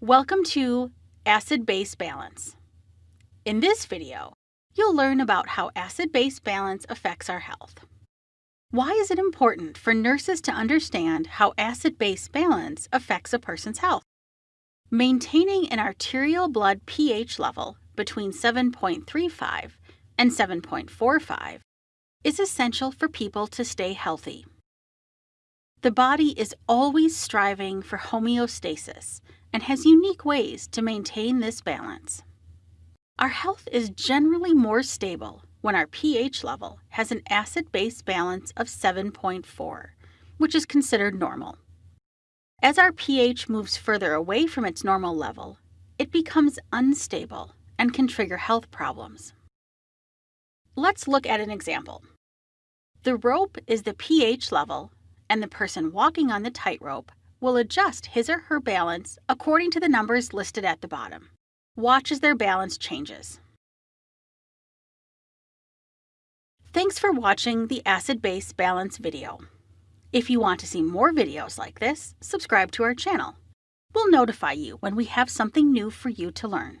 Welcome to Acid-Base Balance. In this video, you'll learn about how acid-base balance affects our health. Why is it important for nurses to understand how acid-base balance affects a person's health? Maintaining an arterial blood pH level between 7.35 and 7.45 is essential for people to stay healthy. The body is always striving for homeostasis and has unique ways to maintain this balance. Our health is generally more stable when our pH level has an acid-base balance of 7.4, which is considered normal. As our pH moves further away from its normal level, it becomes unstable and can trigger health problems. Let's look at an example. The rope is the pH level, and the person walking on the tightrope will adjust his or her balance according to the numbers listed at the bottom. Watch as their balance changes. Thanks for watching the acid-base balance video. If you want to see more videos like this, subscribe to our channel. We'll notify you when we have something new for you to learn.